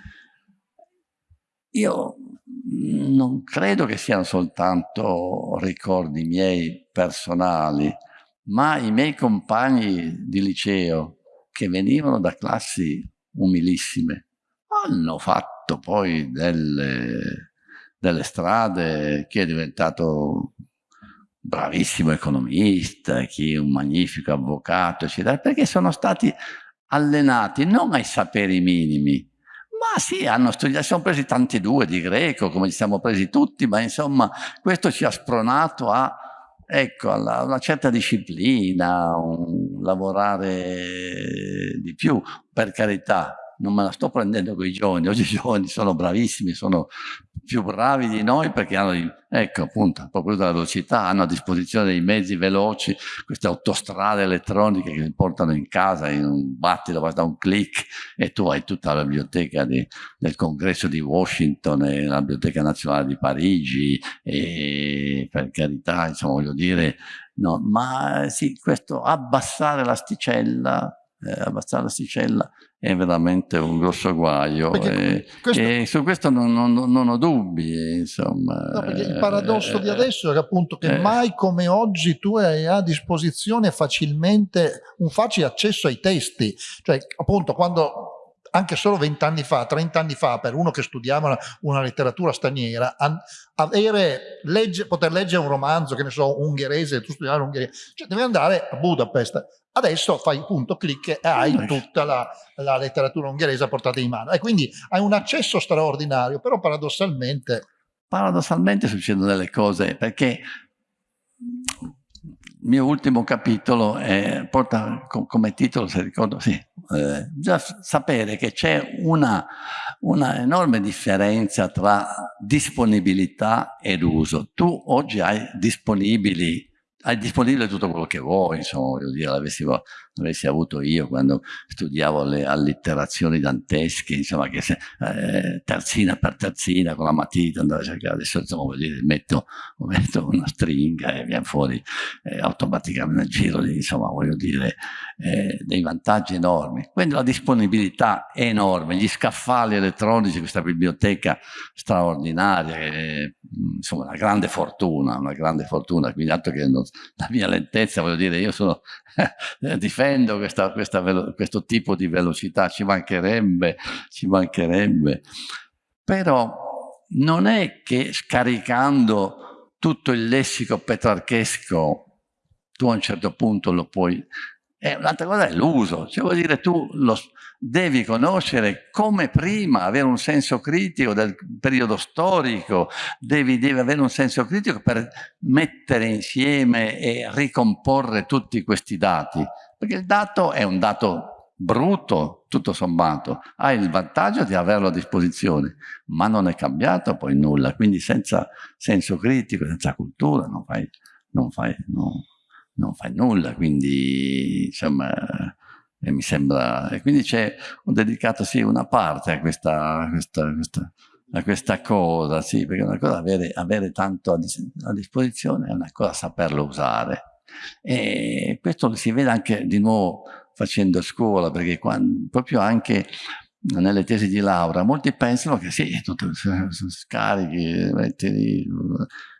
io non credo che siano soltanto ricordi miei personali, ma i miei compagni di liceo che venivano da classi umilissime. Hanno fatto poi delle, delle strade, chi è diventato bravissimo economista, chi è un magnifico avvocato, eccetera, perché sono stati allenati non ai saperi minimi, ma sì, hanno studiato, sono presi tanti due di greco, come ci siamo presi tutti, ma insomma questo ci ha spronato a ecco, una certa disciplina, un lavorare di più, per carità, non me la sto prendendo con i giovani, oggi i giovani sono bravissimi, sono più bravi di noi perché hanno, ecco appunto, proprio della velocità, hanno a disposizione dei mezzi veloci, queste autostrade elettroniche che li portano in casa in un battito, basta un clic e tu hai tutta la biblioteca di, del congresso di Washington e la biblioteca nazionale di Parigi e per carità, insomma voglio dire, no, ma sì, questo abbassare l'asticella eh, abbassare l'asticella è veramente un grosso guaio. E, questo... e, su questo non, non, non ho dubbi insomma no, il paradosso eh, di adesso è appunto che eh, mai come oggi tu hai a disposizione facilmente un facile accesso ai testi. Cioè appunto quando anche solo vent'anni fa, trent'anni fa, per uno che studiava una, una letteratura straniera, avere, legge, poter leggere un romanzo, che ne so, ungherese, tu studiavi ungherese, cioè devi andare a Budapest. Adesso fai punto clic e hai tutta la, la letteratura ungherese a portata di mano. E quindi hai un accesso straordinario, però paradossalmente... Paradossalmente succedono delle cose, perché il mio ultimo capitolo è, porta come titolo, se ricordo, sì, eh, già sapere che c'è una, una, enorme differenza tra disponibilità ed uso. Tu oggi hai disponibili hai disponibile tutto quello che vuoi, insomma, voglio dire, l'avessi, l'avessi avuto io quando studiavo le allitterazioni dantesche, insomma, che se, eh, terzina per terzina con la matita andavo a cercare, adesso insomma, dire, metto, metto una stringa e viene fuori eh, automaticamente giro di, insomma, voglio dire, eh, dei vantaggi enormi. Quindi la disponibilità è enorme, gli scaffali elettronici, questa biblioteca straordinaria, è, insomma, una grande fortuna, una grande fortuna, quindi altro che non, la mia lentezza, voglio dire, io sono, difendo questa, questa questo tipo di velocità, ci mancherebbe, ci mancherebbe. Però non è che scaricando tutto il lessico petrarchesco tu a un certo punto lo puoi e un'altra cosa è l'uso, cioè vuol dire tu lo, devi conoscere come prima, avere un senso critico del periodo storico, devi, devi, avere un senso critico per mettere insieme e ricomporre tutti questi dati, perché il dato è un dato brutto, tutto sommato, hai il vantaggio di averlo a disposizione, ma non è cambiato poi nulla, quindi senza senso critico, senza cultura non fai, non fai, no non fai nulla, quindi insomma eh, mi sembra... E quindi c'è, ho dedicato sì una parte a questa, questa, questa a questa cosa, sì, perché una cosa avere, avere tanto a, dis a disposizione è una cosa saperlo usare. E questo si vede anche di nuovo facendo scuola, perché quando, proprio anche nelle tesi di laurea, molti pensano che sì, tutte scarichi, metti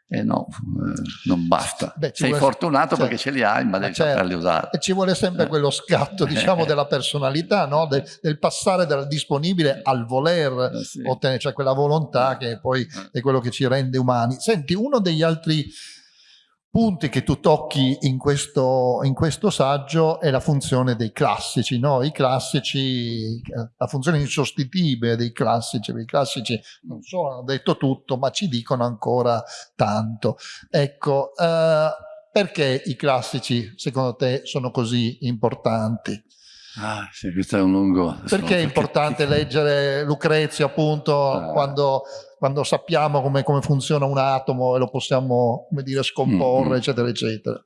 eh no, eh, non basta. Beh, Sei vuole... fortunato certo. perché ce li hai, ma devi certo. saperli usare. E ci vuole sempre eh. quello scatto, diciamo, della personalità, no? del, del, passare dal disponibile al voler eh, sì. ottenere, cioè quella volontà che poi eh. è quello che ci rende umani. Senti, uno degli altri punti che tu tocchi in questo, in questo saggio è la funzione dei classici, no? I classici, la funzione insostituibile dei classici, i classici non solo hanno detto tutto, ma ci dicono ancora tanto. Ecco, eh, perché i classici secondo te sono così importanti? Ah, sì, questo è un lungo... Perché è importante leggere Lucrezio appunto ah. quando, quando, sappiamo come, come, funziona un atomo e lo possiamo, come dire, scomporre, mm -hmm. eccetera, eccetera.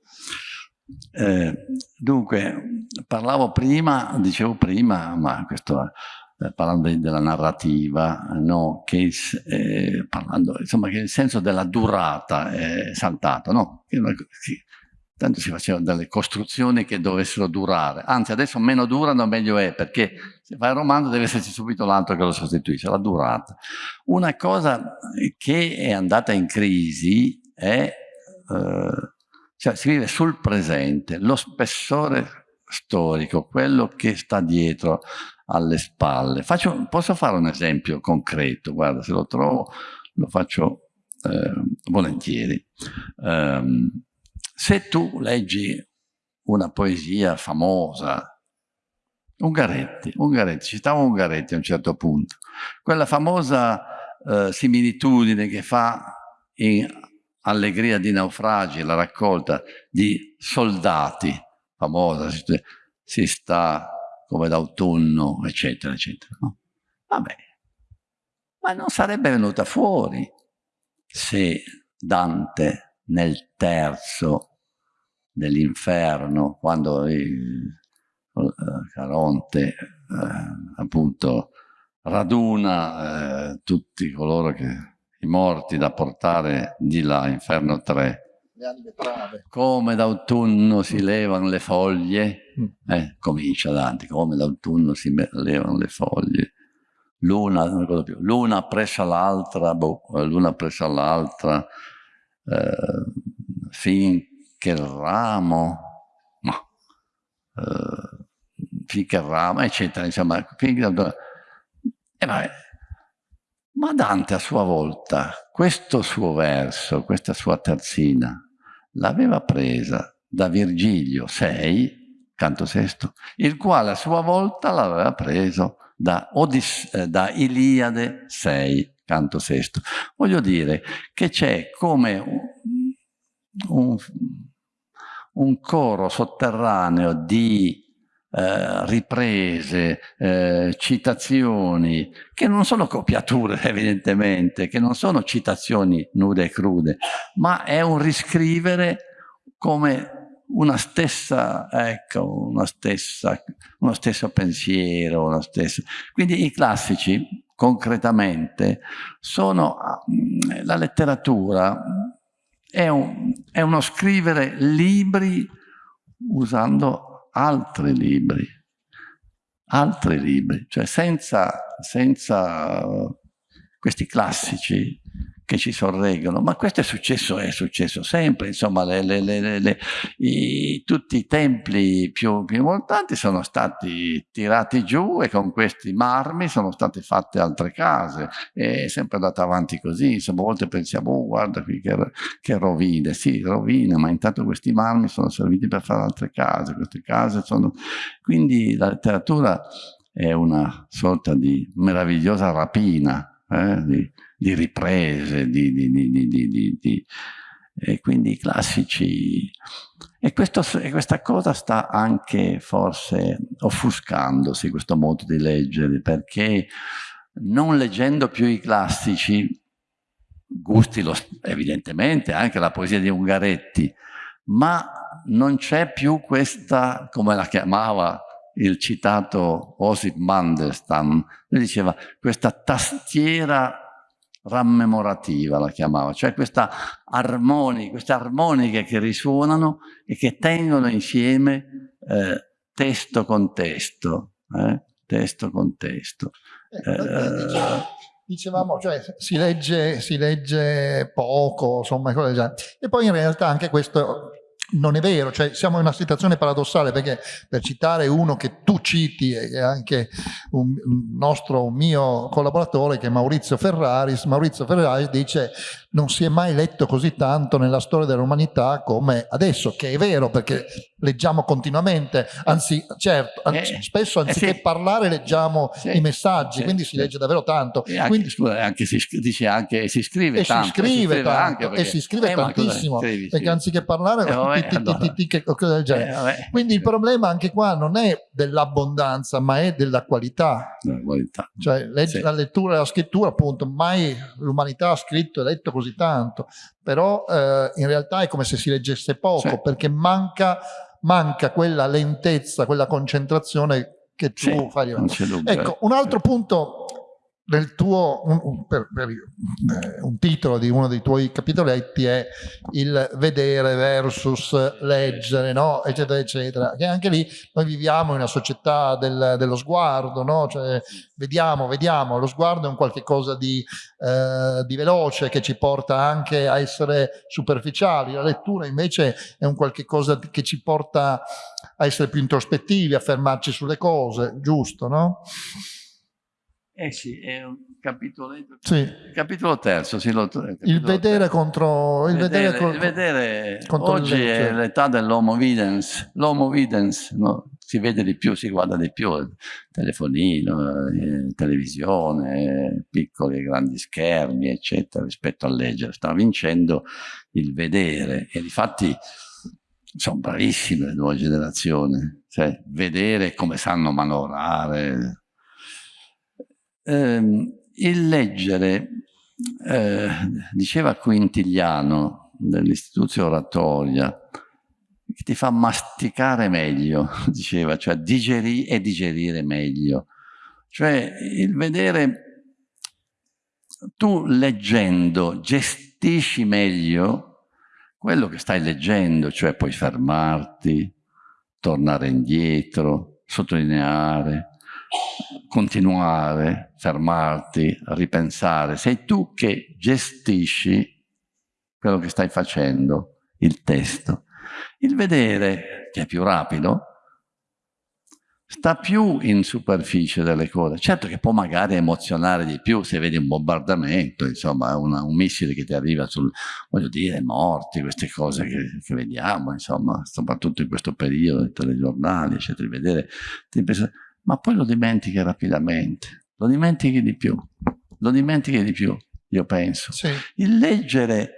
Eh, dunque, parlavo prima, dicevo prima, ma questo eh, parlando della narrativa, no? che, eh, parlando, insomma, che il senso della durata è saltato, no? Che, tanto si facevano delle costruzioni che dovessero durare, anzi adesso meno durano meglio è, perché se fai il romanzo deve esserci subito l'altro che lo sostituisce, la durata. Una cosa che è andata in crisi è, eh, cioè si vive sul presente, lo spessore storico, quello che sta dietro alle spalle. Faccio, posso fare un esempio concreto, guarda, se lo trovo lo faccio eh, volentieri. Um, se tu leggi una poesia famosa, Ungaretti, Ungaretti, citavo Ungaretti a un certo punto, quella famosa eh, similitudine che fa in Allegria di naufragi, la raccolta di soldati, famosa, si sta come d'autunno, eccetera, eccetera. No? Vabbè, ma non sarebbe venuta fuori se Dante nel terzo dell'inferno, quando il, eh, Caronte eh, appunto raduna eh, tutti coloro che i morti da portare di là, inferno 3. Come d'autunno si levano le foglie, mm. eh, comincia Dante, come d'autunno si levano le foglie, l'una, l'una presso l'altra, boh, l'una presso l'altra, eh, finché il ramo, no, eh, finché il ramo, eccetera, insomma, finché, eh, vabbè. Ma Dante a sua volta, questo suo verso, questa sua terzina, l'aveva presa da Virgilio 6, canto sesto, il quale a sua volta l'aveva preso da, Odis eh, da Iliade 6, canto sesto. Voglio dire che c'è come un, un, coro sotterraneo di eh, riprese, eh, citazioni, che non sono copiature evidentemente, che non sono citazioni nude e crude, ma è un riscrivere come una stessa, ecco, una stessa, uno stesso pensiero, una stessa. Quindi i classici concretamente sono mm, la letteratura è, un, è uno scrivere libri usando altri libri altri libri cioè senza, senza questi classici che ci sorreggono, ma questo è successo, è successo sempre, insomma le, le, le, i, tutti i templi più, più, importanti sono stati tirati giù e con questi marmi sono state fatte altre case, è sempre andata avanti così, insomma a volte pensiamo, oh guarda qui che, che rovine, sì rovine, ma intanto questi marmi sono serviti per fare altre case, queste case sono... Quindi la letteratura è una sorta di meravigliosa rapina, eh, di, di riprese, di, di, di, e quindi i classici... E, questo, e, questa cosa sta anche forse offuscandosi, questo modo di leggere, perché non leggendo più i classici, gusti lo, evidentemente anche la poesia di Ungaretti, ma non c'è più questa, come la chiamava il citato Osip Mandelstam, lui diceva questa tastiera rammemorativa la chiamava, cioè questa armonica, queste armoniche che risuonano e che tengono insieme eh, testo con testo, eh? testo con testo. Eh, eh dicevamo, cioè si legge, si legge poco, insomma, e poi in realtà anche questo non è vero, cioè siamo in una situazione paradossale perché per citare uno che tu citi e anche un nostro, un mio collaboratore che è Maurizio Ferraris, Maurizio Ferraris dice non si è mai letto così tanto nella storia dell'umanità come adesso, che è vero perché leggiamo continuamente, anzi certo, eh, spesso anziché eh sì. parlare leggiamo sì, i messaggi, sì, quindi si legge davvero tanto. E anche, quindi, scusa, anche si, dice anche si scrive e tanto. Si scrive, tanto, e si scrive eh, tantissimo, perché anziché parlare Quindi il problema anche qua non è dell'abbondanza, ma è della qualità. qualità. Cioè la lettura e la scrittura, appunto, mai l'umanità ha scritto e letto così tanto, però eh, in realtà è come se si leggesse poco, sì. perché manca, manca quella lentezza, quella concentrazione che tu sì, fai. Ecco, un altro punto nel tuo, un, per, per, eh, un titolo di uno dei tuoi capitoletti è il vedere versus leggere, no? eccetera, eccetera. Che anche lì noi viviamo in una società del, dello sguardo, no? cioè, vediamo, vediamo, lo sguardo è un qualche cosa di, eh, di, veloce che ci porta anche a essere superficiali, la lettura invece è un qualche cosa che ci porta a essere più introspettivi, a fermarci sulle cose, giusto, no? Eh sì, è un capitolo, sì. capitolo terzo. Sì, lo, il vedere terzo. contro... Il vedere, vedere, il vedere contro oggi è l'età dell'homo videns. L'homo videns no? si vede di più, si guarda di più. Telefonino, eh, televisione, piccoli e grandi schermi, eccetera, rispetto al leggere. Sta vincendo il vedere e difatti sono bravissime le nuove generazioni. Cioè, vedere come sanno manovrare eh, il leggere, eh, diceva Quintiliano dell'istituzione oratoria, che ti fa masticare meglio, diceva, cioè digerire e digerire meglio. Cioè il vedere, tu leggendo gestisci meglio quello che stai leggendo, cioè puoi fermarti, tornare indietro, sottolineare, continuare, fermarti, ripensare. Sei tu che gestisci quello che stai facendo, il testo. Il vedere, che è più rapido, sta più in superficie delle cose. Certo che può magari emozionare di più se vedi un bombardamento, insomma, una, un missile che ti arriva sul, voglio dire, morti, queste cose che, che vediamo, insomma, soprattutto in questo periodo, i telegiornali, eccetera, vedere, ti pensa, ma poi lo dimentichi rapidamente, lo dimentichi di più, lo dimentichi di più, io penso. Sì. Il leggere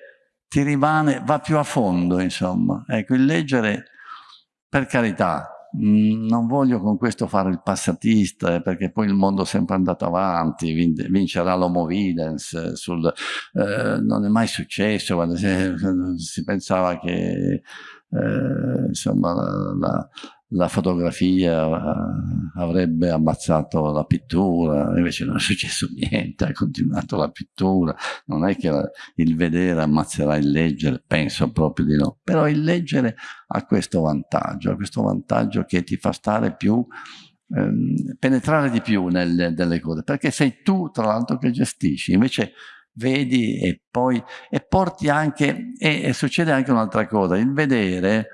ti rimane, va più a fondo, insomma. Ecco, il leggere, per carità, mm, non voglio con questo fare il passatista, eh, perché poi il mondo è sempre andato avanti, vincerà l'homo videns, sul, eh, non è mai successo quando si, si pensava che eh, insomma, la, la la fotografia eh, avrebbe ammazzato la pittura, invece non è successo niente, ha continuato la pittura, non è che il vedere ammazzerà il leggere, penso proprio di no, però il leggere ha questo vantaggio, ha questo vantaggio che ti fa stare più, ehm, penetrare di più nelle, nelle cose, perché sei tu tra l'altro che gestisci, invece vedi e poi, e porti anche, e, e succede anche un'altra cosa, il vedere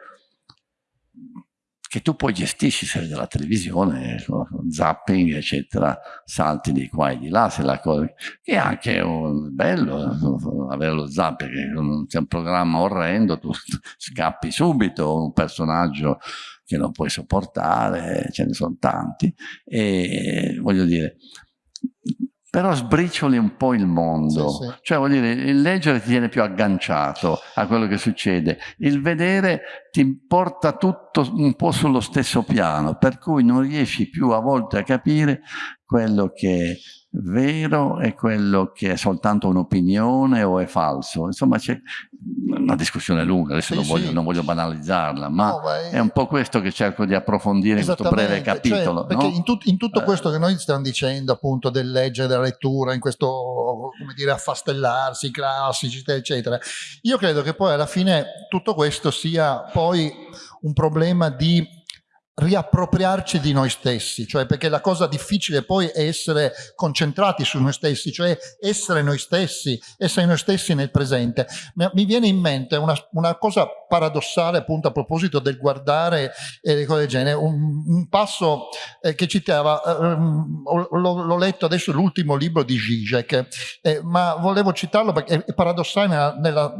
che tu poi gestisci, se vedi la televisione, zapping, eccetera, salti di qua e di là, se la cosa, che è anche un, bello avere lo zapping, che c'è un programma orrendo, tu scappi subito, un personaggio che non puoi sopportare, ce ne sono tanti, e voglio dire, però sbricioli un po' il mondo, sì, sì. cioè vuol dire il leggere ti tiene più agganciato a quello che succede, il vedere ti porta tutto un po' sullo stesso piano, per cui non riesci più a volte a capire quello che è vero e quello che è soltanto un'opinione o è falso. Insomma c'è una discussione lunga, adesso sì, non, voglio, sì. non, voglio, banalizzarla, ma no, è... è... un po' questo che cerco di approfondire in questo breve cioè, capitolo. Cioè, perché no? in, tut in, tutto eh. questo che noi stiamo dicendo appunto del leggere, della lettura, in questo come dire affastellarsi, classici eccetera, io credo che poi alla fine tutto questo sia poi un problema di riappropriarci di noi stessi, cioè perché la cosa difficile poi è essere concentrati su noi stessi, cioè essere noi stessi, essere noi stessi nel presente. Mi viene in mente una, una cosa paradossale appunto a proposito del guardare e le cose del genere, un, un passo eh, che citava, eh, l'ho letto adesso l'ultimo libro di Zizek, eh, ma volevo citarlo perché è paradossale nella, nella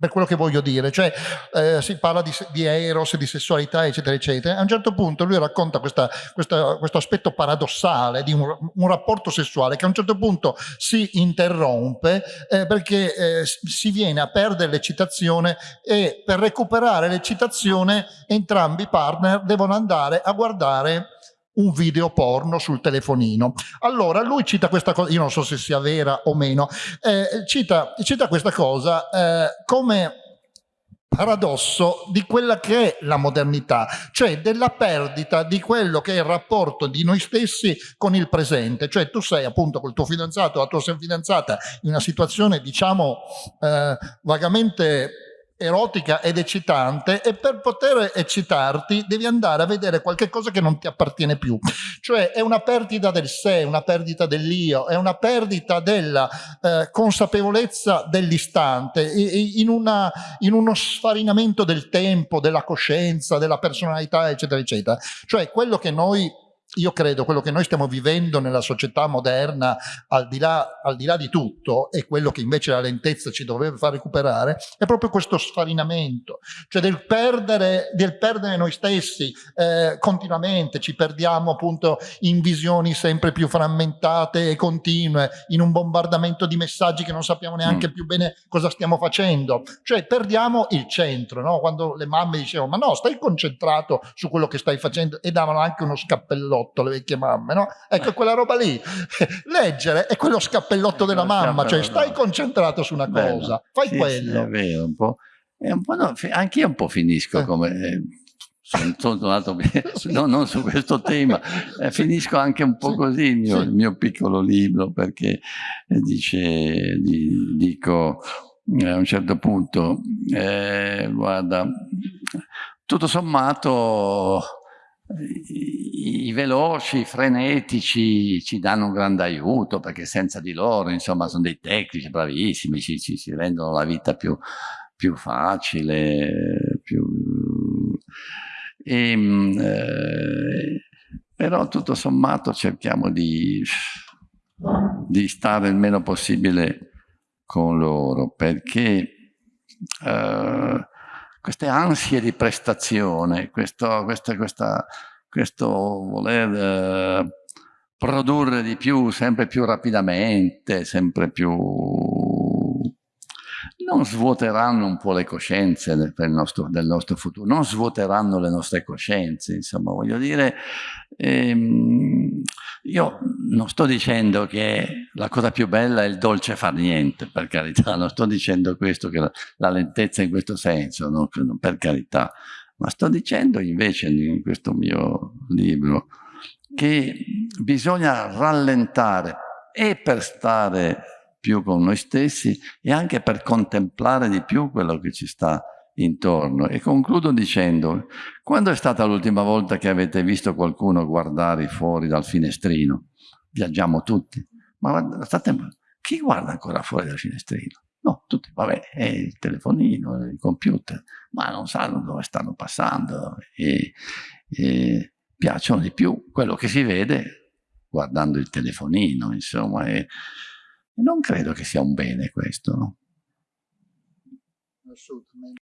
per quello che voglio dire, cioè eh, si parla di, di, eros, di sessualità eccetera eccetera, a un certo punto lui racconta questa, questa, questo aspetto paradossale di un, un, rapporto sessuale che a un certo punto si interrompe eh, perché eh, si viene a perdere l'eccitazione e per recuperare l'eccitazione entrambi i partner devono andare a guardare un video porno sul telefonino. Allora lui cita questa cosa, io non so se sia vera o meno, eh, cita, cita, questa cosa eh, come paradosso di quella che è la modernità, cioè della perdita di quello che è il rapporto di noi stessi con il presente, cioè tu sei appunto col tuo fidanzato la tua fidanzata in una situazione diciamo eh, vagamente erotica ed eccitante e per poter eccitarti devi andare a vedere qualche cosa che non ti appartiene più. Cioè è una perdita del sé, una perdita dell'io, è una perdita della eh, consapevolezza dell'istante, in, in uno sfarinamento del tempo, della coscienza, della personalità, eccetera, eccetera. Cioè quello che noi io credo quello che noi stiamo vivendo nella società moderna, al di, là, al di là di tutto, e quello che invece la lentezza ci dovrebbe far recuperare, è proprio questo sfarinamento, cioè del perdere, del perdere noi stessi eh, continuamente, ci perdiamo appunto in visioni sempre più frammentate e continue, in un bombardamento di messaggi che non sappiamo neanche mm. più bene cosa stiamo facendo, cioè perdiamo il centro, no? quando le mamme dicevano ma no, stai concentrato su quello che stai facendo e davano anche uno scappellotto scappellotto, le vecchie mamme, no? Ecco, quella roba lì. Leggere è quello scappellotto della mamma, cioè stai concentrato su una cosa, fai sì, quello. Sì, è vero, un po'. un po no, anche io un po' finisco eh. come... Eh, sono tornato no, non su questo tema, eh, finisco anche un po' così il mio, il mio piccolo libro perché eh, dice, di, dico eh, a un certo punto, eh, guarda, tutto sommato i, veloci, i frenetici ci danno un grande aiuto perché senza di loro, insomma, sono dei tecnici bravissimi, ci, ci, ci rendono la vita più, più facile, più... E, ehm, eh, però tutto sommato cerchiamo di, di, stare il meno possibile con loro perché eh, queste ansie di prestazione, questo, questa, questa, questo voler eh, produrre di più, sempre più rapidamente, sempre più... non svuoteranno un po' le coscienze del, nostro, del nostro futuro, non svuoteranno le nostre coscienze, insomma, voglio dire... Ehm, io non sto dicendo che la cosa più bella è il dolce far niente, per carità, non sto dicendo questo, che la, la lentezza in questo senso, no? per carità, ma sto dicendo invece in questo mio libro che bisogna rallentare e per stare più con noi stessi e anche per contemplare di più quello che ci sta intorno. E concludo dicendo, quando è stata l'ultima volta che avete visto qualcuno guardare fuori dal finestrino? Viaggiamo tutti. Ma state, chi guarda ancora fuori dal finestrino? No, tutti, vabbè, è il telefonino, il computer, ma non sanno dove stanno passando e, e piacciono di più quello che si vede guardando il telefonino, insomma, e, e non credo che sia un bene questo? Assolutamente.